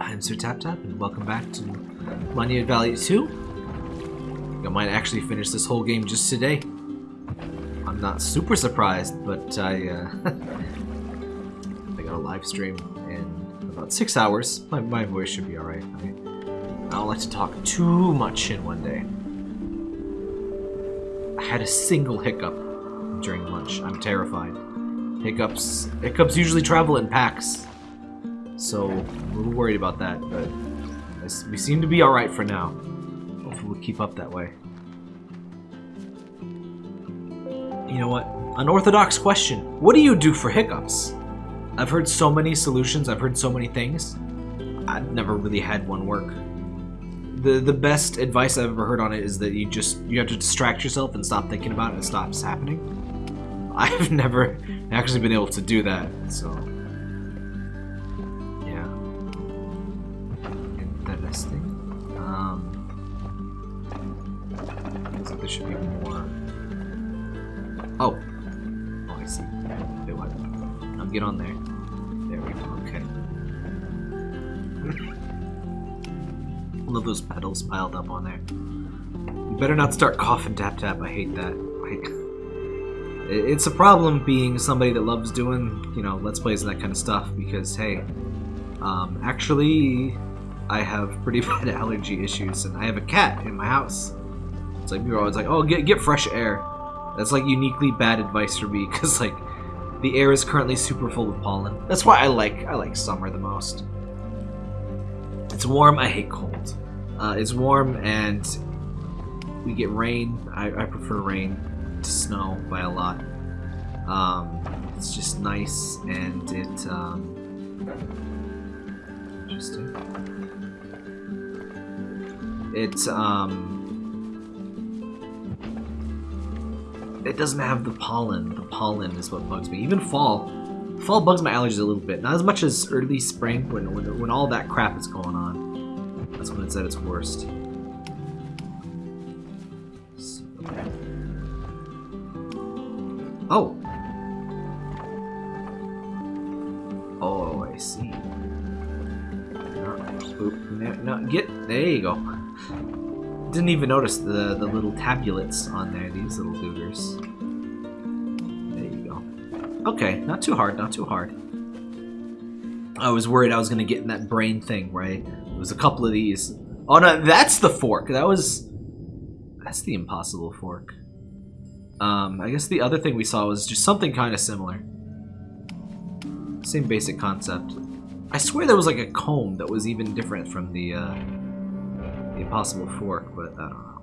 I'm Sir Tap Tap, and welcome back to Monument Valley 2. I might actually finish this whole game just today. I'm not super surprised, but I, uh, I got a live stream in about six hours. My, my voice should be alright. I, I don't like to talk too much in one day. I had a single hiccup during lunch. I'm terrified. Hiccups, hiccups usually travel in packs. So, I'm a little worried about that, but we seem to be alright for now. Hopefully we'll keep up that way. You know what? Unorthodox question. What do you do for hiccups? I've heard so many solutions, I've heard so many things. I've never really had one work. The the best advice I've ever heard on it is that you just you have to distract yourself and stop thinking about it and it stops happening. I've never actually been able to do that, so interesting. Um, looks like there should be more. Oh. Oh, I see. I'll get on there. There we go. Okay. All of those petals piled up on there. You better not start coughing tap tap. I hate that. Like. It's a problem being somebody that loves doing, you know, Let's Plays and that kind of stuff because, hey, um, actually, I have pretty bad allergy issues, and I have a cat in my house. It's like, people are always like, oh, get, get fresh air. That's, like, uniquely bad advice for me, because, like, the air is currently super full of pollen. That's why I like, I like summer the most. It's warm, I hate cold. Uh, it's warm, and we get rain. I, I prefer rain to snow by a lot. Um, it's just nice, and it, um, interesting. It's, um... It doesn't have the pollen. The pollen is what bugs me. Even fall. Fall bugs my allergies a little bit. Not as much as early spring, when, when, when all that crap is going on. That's when it's at its worst. Oh! Oh, I see. No, no, get, there you go. Didn't even notice the, the little tabulets on there, these little googers. There you go. Okay, not too hard, not too hard. I was worried I was going to get in that brain thing, right? It was a couple of these. Oh no, that's the fork. That was... That's the impossible fork. Um, I guess the other thing we saw was just something kind of similar. Same basic concept. I swear there was like a comb that was even different from the, uh, the impossible fork, but I don't know.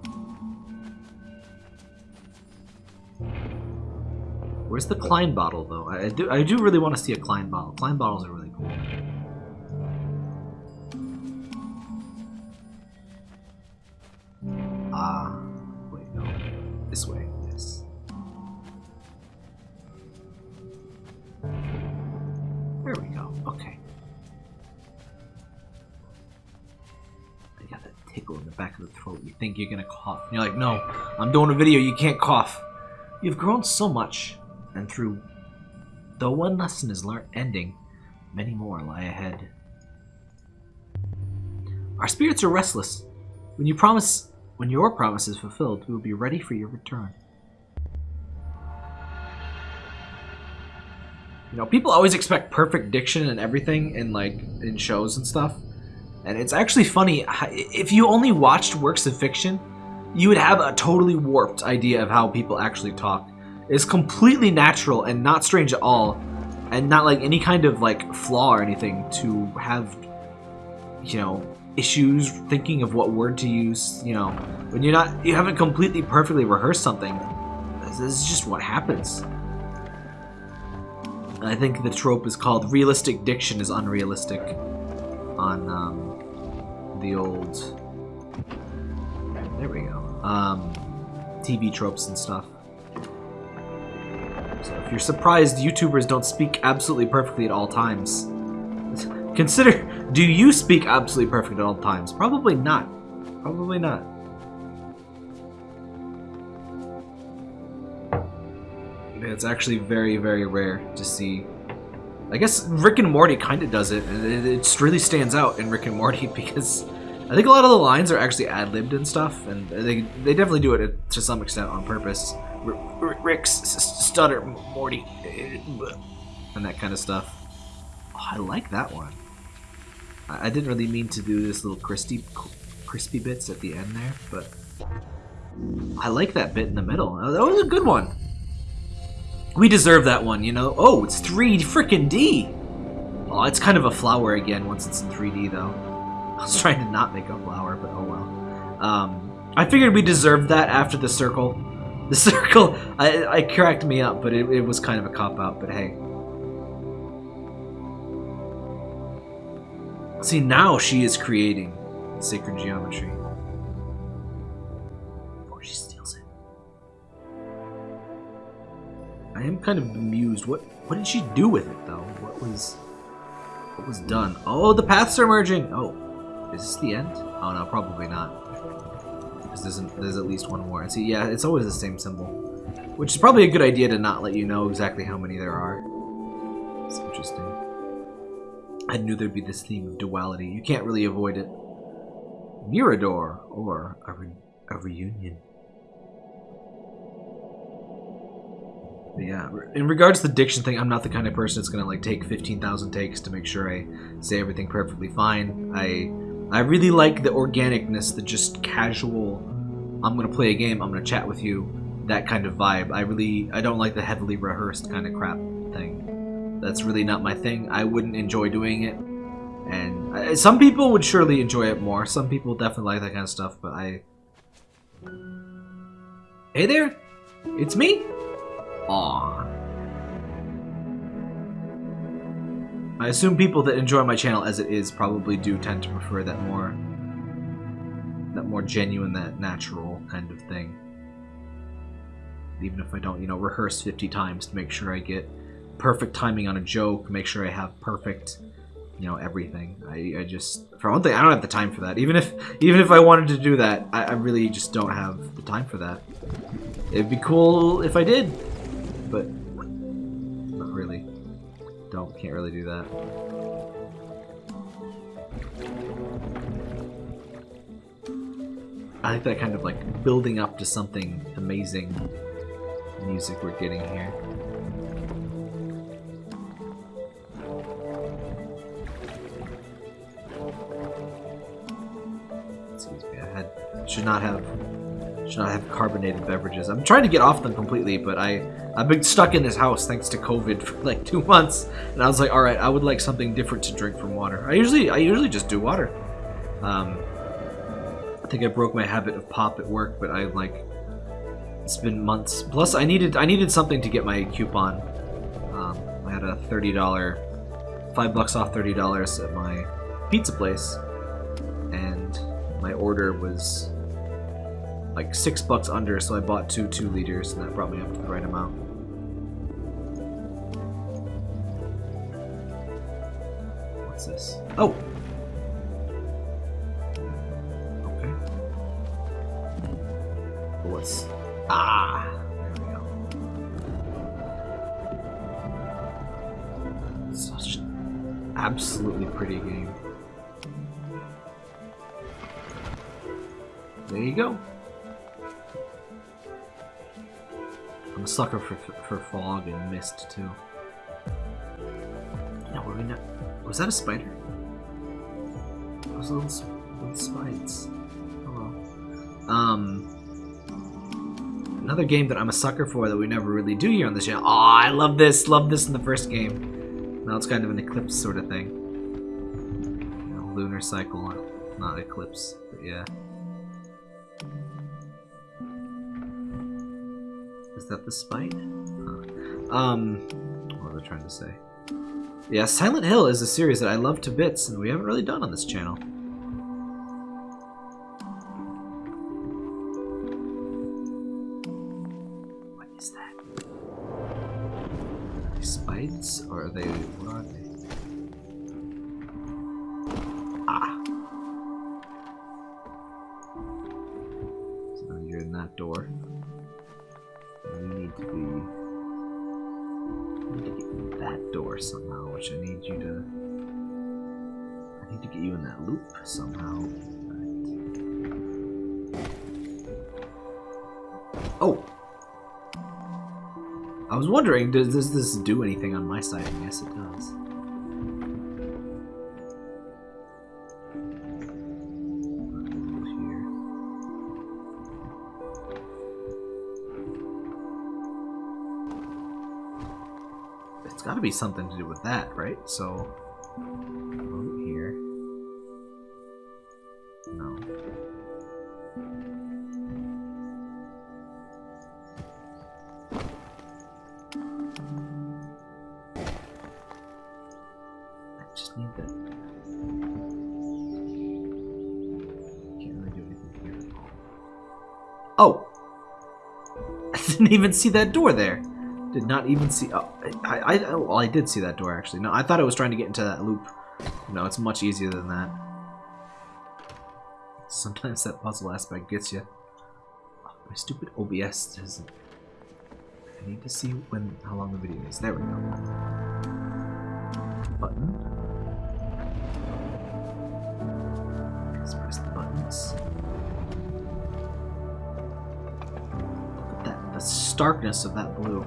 Where's the Klein bottle, though? I, do I do really want to see a Klein bottle. Klein bottles are really cool. Ah, uh, wait, no. This way. This. There we go. Okay. Tickle in the back of the throat. You think you're gonna cough. And you're like, no, I'm doing a video, you can't cough. You've grown so much, and through though one lesson is learned ending, many more lie ahead. Our spirits are restless. When you promise when your promise is fulfilled, we will be ready for your return. You know, people always expect perfect diction and everything in like in shows and stuff. And it's actually funny, if you only watched works of fiction, you would have a totally warped idea of how people actually talk. It's completely natural and not strange at all, and not like any kind of like flaw or anything to have, you know, issues thinking of what word to use, you know, when you're not, you haven't completely perfectly rehearsed something. This is just what happens. I think the trope is called realistic diction is unrealistic on um, the old... There we go. Um, TV tropes and stuff. So if you're surprised YouTubers don't speak absolutely perfectly at all times, consider, do you speak absolutely perfect at all times? Probably not. Probably not. It's actually very, very rare to see I guess Rick and Morty kind of does it, and it, it really stands out in Rick and Morty because I think a lot of the lines are actually ad libbed and stuff, and they they definitely do it to some extent on purpose. Rick's stutter, Morty, and that kind of stuff. Oh, I like that one. I, I didn't really mean to do this little crispy crispy bits at the end there, but I like that bit in the middle. That was a good one. We deserve that one, you know? Oh, it's 3 freaking D! Oh, it's kind of a flower again once it's in 3D, though. I was trying to not make a flower, but oh well. Um, I figured we deserved that after the circle. The circle, I, I cracked me up, but it, it was kind of a cop-out, but hey. See, now she is creating sacred geometry. Before she steals it. I am kind of bemused. What what did she do with it though? What was what was done? Oh, the paths are merging. Oh, is this the end? Oh no, probably not. Because there's there's at least one more. And see, yeah, it's always the same symbol, which is probably a good idea to not let you know exactly how many there are. It's interesting. I knew there'd be this theme of duality. You can't really avoid it. Mirador or a, re a reunion. yeah, in regards to the diction thing, I'm not the kind of person that's gonna like take 15,000 takes to make sure I say everything perfectly fine. I I really like the organicness, the just casual. I'm gonna play a game. I'm gonna chat with you. That kind of vibe. I really I don't like the heavily rehearsed kind of crap thing. That's really not my thing. I wouldn't enjoy doing it. And I, some people would surely enjoy it more. Some people definitely like that kind of stuff, but I. Hey there, it's me. Aw. I assume people that enjoy my channel as it is probably do tend to prefer that more that more genuine, that natural kind of thing. Even if I don't, you know, rehearse 50 times to make sure I get perfect timing on a joke, make sure I have perfect, you know, everything. I, I just, for one thing, I don't have the time for that. Even if, even if I wanted to do that, I, I really just don't have the time for that. It'd be cool if I did, but can't really do that. I like that kind of like building up to something amazing music we're getting here. Excuse me, I had should not have should not have carbonated beverages. I'm trying to get off them completely, but I I've been stuck in this house thanks to COVID for like two months, and I was like, all right, I would like something different to drink from water. I usually I usually just do water. Um, I think I broke my habit of pop at work, but I like it's been months. Plus, I needed I needed something to get my coupon. Um, I had a thirty dollar, five bucks off thirty dollars at my pizza place, and my order was like six bucks under, so I bought two two liters, and that brought me up to the right amount. What's this? Oh, Okay. What's... Ah! There we go. Such an absolutely pretty game. There you go. A sucker for, for fog and mist, too. No, were we not... Was that a spider? Those little, little spikes. Oh well. Um... Another game that I'm a sucker for that we never really do here on the channel. Oh, I love this. Love this in the first game. Now it's kind of an eclipse sort of thing. You know, lunar cycle, not eclipse, but yeah. Is that the spite? Huh. Um, what was I trying to say? Yeah, Silent Hill is a series that I love to bits, and we haven't really done on this channel. What is that? Are they spides, Or are they... What are they? Ah! So you're in that door. To be... need to get in that door somehow, which I need you to. I need to get you in that loop somehow. Oh! I was wondering, does, does this do anything on my side? Yes, it does. Be something to do with that, right? So, over here. No. I just need that. Can't really do anything here. Oh! I didn't even see that door there. Did not even see. Oh, I, I, I, well, I did see that door actually. No, I thought it was trying to get into that loop. No, it's much easier than that. Sometimes that puzzle aspect gets you. My stupid OBS doesn't. I need to see when how long the video is. There we go. Button. Let's press the buttons. Look at that, the starkness of that blue.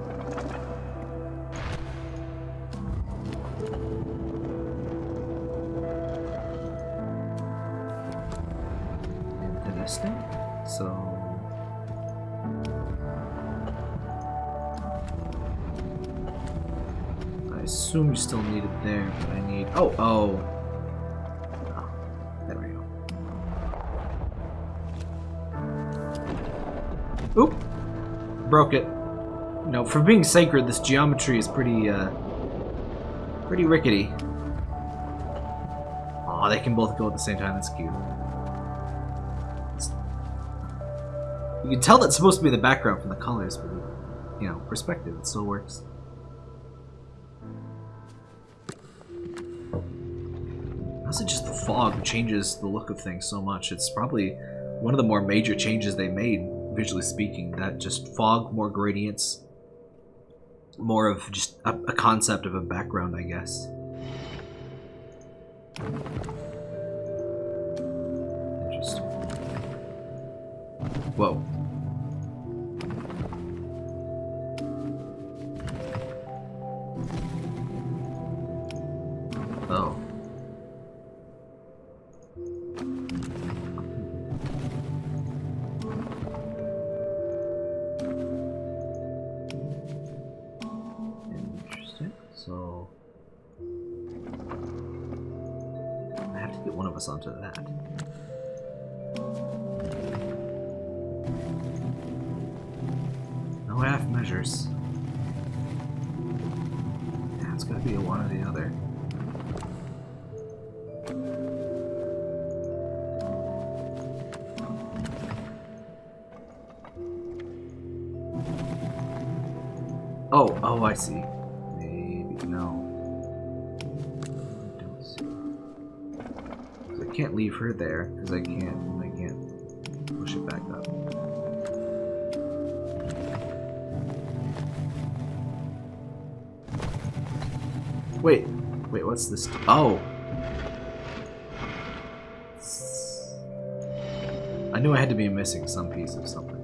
Still need it there, but I need. Oh, oh. Oh, there we go. Oop! Broke it. No, for being sacred, this geometry is pretty, uh. pretty rickety. Aw, they can both go at the same time. That's cute. You can tell that's supposed to be the background from the colors, but you know, perspective, it still works. Fog changes the look of things so much. It's probably one of the more major changes they made, visually speaking. That just fog, more gradients, more of just a, a concept of a background, I guess. Interesting. Whoa. Oh. Onto that. No half measures. Yeah, it's gotta be a one or the other. Oh, oh, I see. Can't leave her there because I can't. I can't push it back up. Wait, wait, what's this? Oh. I knew I had to be missing some piece of something.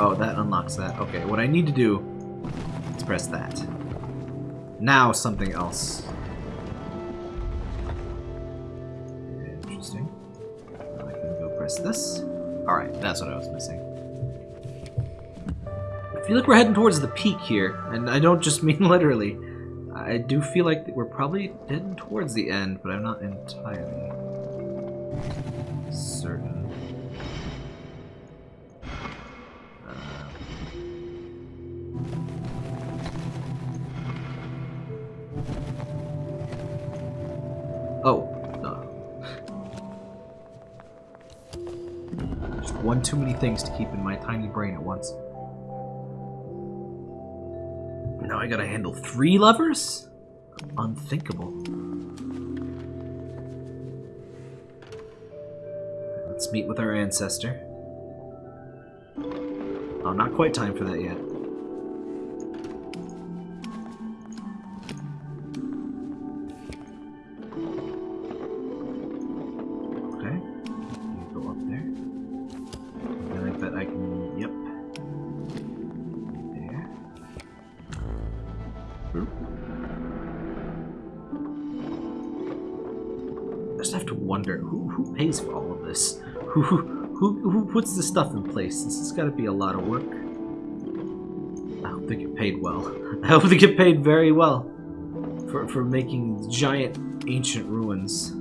Oh, that unlocks that. Okay, what I need to do is press that. Now something else. Interesting. I can go press this. Alright, that's what I was missing. I feel like we're heading towards the peak here, and I don't just mean literally. I do feel like we're probably heading towards the end, but I'm not entirely Just one too many things to keep in my tiny brain at once. Now I gotta handle three lovers? Unthinkable. Let's meet with our ancestor. Oh, not quite time for that yet. Just have to wonder, who, who pays for all of this? Who, who, who puts this stuff in place? This has got to be a lot of work. I hope they get paid well. I hope they get paid very well for, for making giant ancient ruins.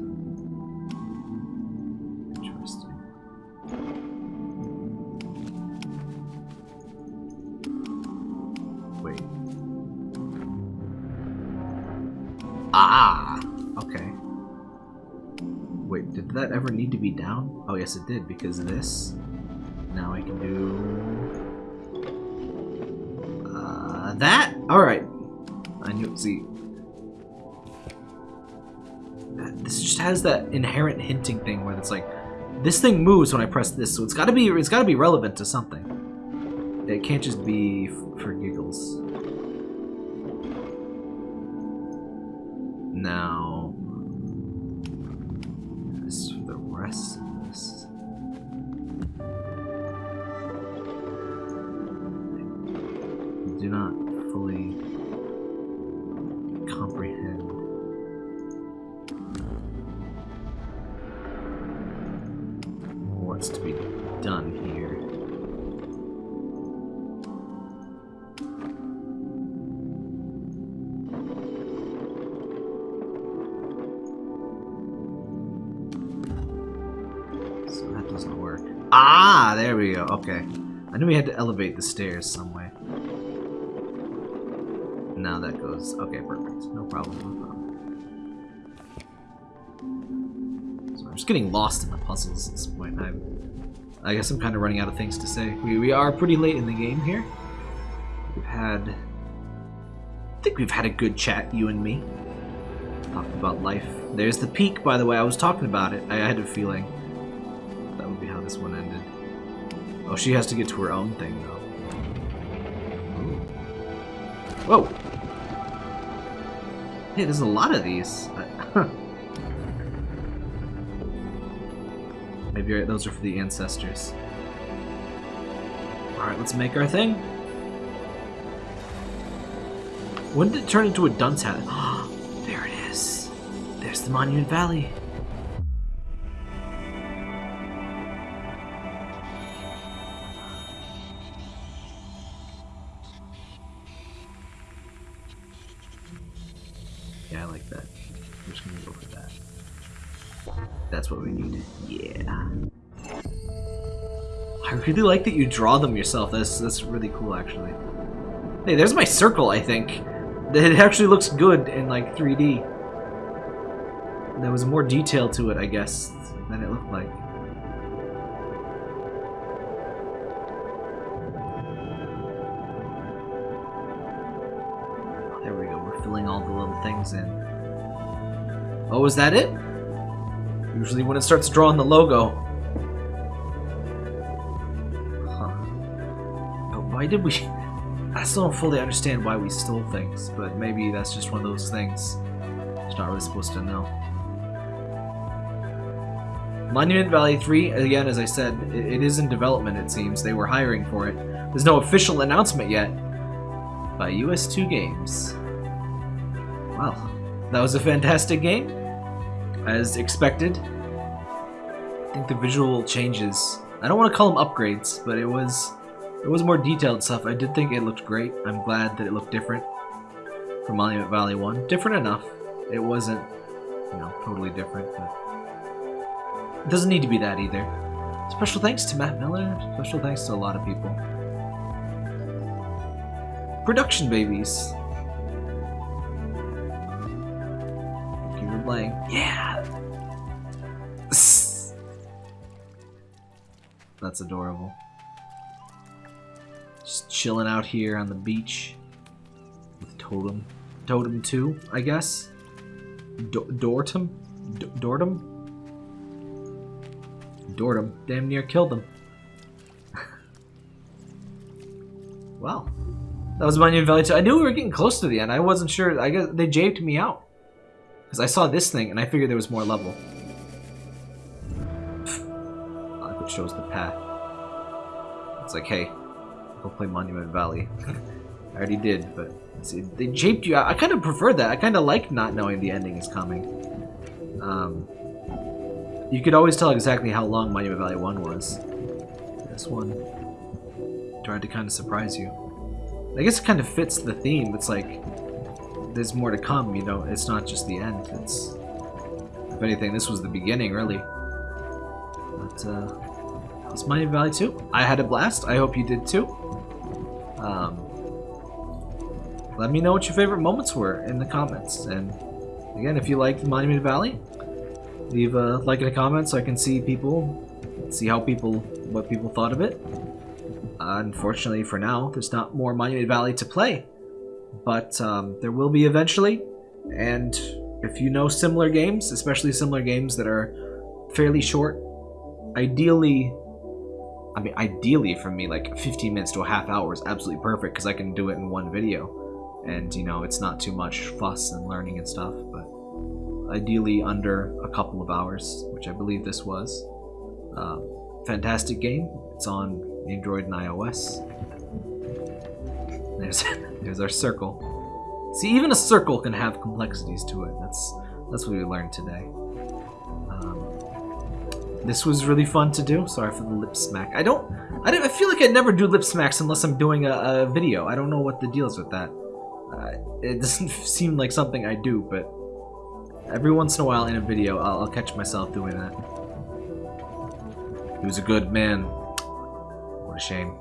Oh, yes, it did, because of this. Now I can do... Uh, that? Alright. I knew... See... This just has that inherent hinting thing where it's like, this thing moves when I press this, so it's gotta be, it's gotta be relevant to something. It can't just be for giggles. Now... Ah, there we go. Okay. I knew we had to elevate the stairs some way. Now that goes. Okay, perfect. No problem. No problem. So I'm just getting lost in the puzzles at this point. I, I guess I'm kind of running out of things to say. We, we are pretty late in the game here. We've had. I think we've had a good chat, you and me. Talked about life. There's the peak, by the way. I was talking about it. I had a feeling Oh, she has to get to her own thing, though. Ooh. Whoa! Hey, there's a lot of these. Maybe those are for the ancestors. Alright, let's make our thing. When did it turn into a dunce hat? there it is. There's the Monument Valley. I really like that you draw them yourself. That's that's really cool, actually. Hey, there's my circle. I think it actually looks good in like 3D. There was more detail to it, I guess, than it looked like. There we go. We're filling all the little things in. Oh, is that it? Usually when it starts drawing the logo. Why did we... I still don't fully understand why we stole things, but maybe that's just one of those things. It's not really supposed to know. Monument Valley 3, again, as I said, it, is in development, it seems. They were hiring for it. There's no official announcement yet by ustwo games. Wow, that was a fantastic game, as expected. I think the visual changes. I don't want to call them upgrades, but it was it was more detailed stuff. I did think it looked great. I'm glad that it looked different from Monument Valley 1. Different enough. It wasn't, you know, totally different, but it doesn't need to be that either. Special thanks to Matt Miller. Special thanks to a lot of people. Production babies. For playing. Yeah. That's adorable. Just chilling out here on the beach with Totem. Totem 2, I guess? Do Dortum? D Dortum? Dortum. Damn near killed him. well, that was Monument Valley 2. I knew we were getting close to the end. I wasn't sure. I guess they japed me out. Because I saw this thing and I figured there was more level. Like it shows the path. It's like, hey, go play Monument Valley. I already did, but see, they japed you out. I kind of prefer that. I kind of like not knowing the ending is coming. Um, you could always tell exactly how long Monument Valley 1 was. This one tried to kind of surprise you. I guess it kind of fits the theme. It's like, there's more to come, you know? It's not just the end. It's, if anything, this was the beginning, really. But, uh, Monument Valley 2. I had a blast. I hope you did too. Um, let me know what your favorite moments were in the comments. And again, if you liked Monument Valley, leave a like in the comments so I can see people, see how people, what people thought of it. Unfortunately for now, there's not more Monument Valley to play, but um, there will be eventually. And if you know similar games, especially similar games that are fairly short, ideally, I mean, ideally for me, like 15 minutes to a half hour is absolutely perfect because I can do it in one video. And, you know, it's not too much fuss and learning and stuff, but ideally under a couple of hours, which I believe this was. Uh, fantastic game. It's on Android and iOS. There's there's our circle. See, even a circle can have complexities to it. That's that's what we learned today. Um, this was really fun to do. Sorry for the lip smack. I don't. I, don't, I feel like I never do lip smacks unless I'm doing a, a video. I don't know what the deal is with that. Uh, it doesn't seem like something I do, but every once in a while in a video, I'll, I'll catch myself doing that. He was a good man. What a shame.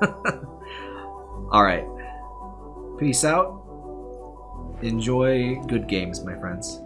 Alright. Peace out. Enjoy good games, my friends.